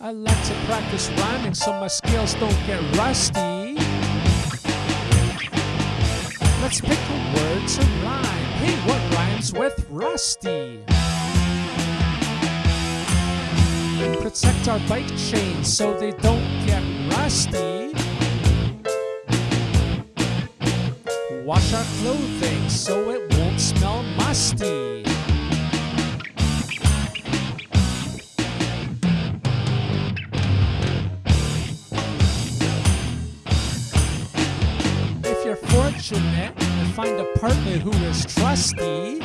I like to practice rhyming so my skills don't get rusty. Let's pick a word to rhyme. Hey, what rhymes with rusty? Protect our bike chains so they don't get rusty. Wash our clothing so it won't smell musty. Fortunate and find a partner who is trusty,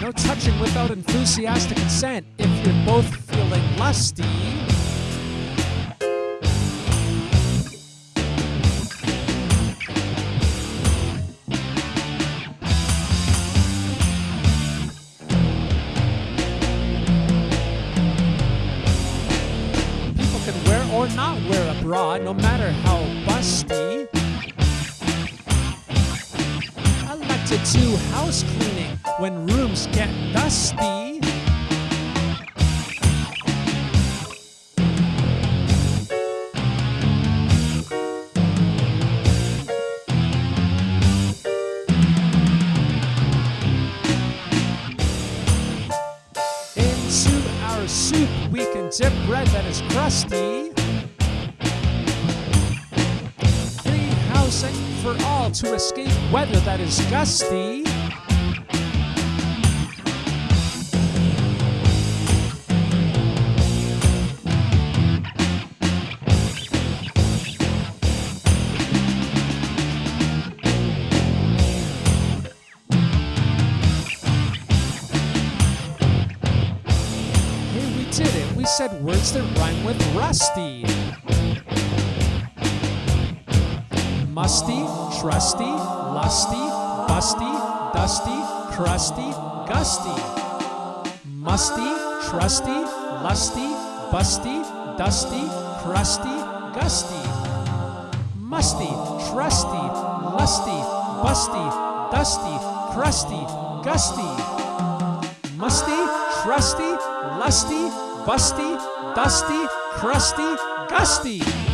no touching without enthusiastic consent if you're both feeling lusty. People can wear or not wear a bra, no matter how busty. To do house cleaning when rooms get dusty. Into our soup, we can dip bread that is crusty. Free housing for all to escape weather that is gusty. Hey, we did it. We said words that rhyme with rusty. Musty, trusty, lusty, busty, dusty, crusty, gusty. Musty, trusty, lusty, busty, dusty, crusty, gusty. Musty, trusty, lusty, busty, dusty, crusty, gusty. Musty, trusty, lusty, busty, dusty, crusty, gusty.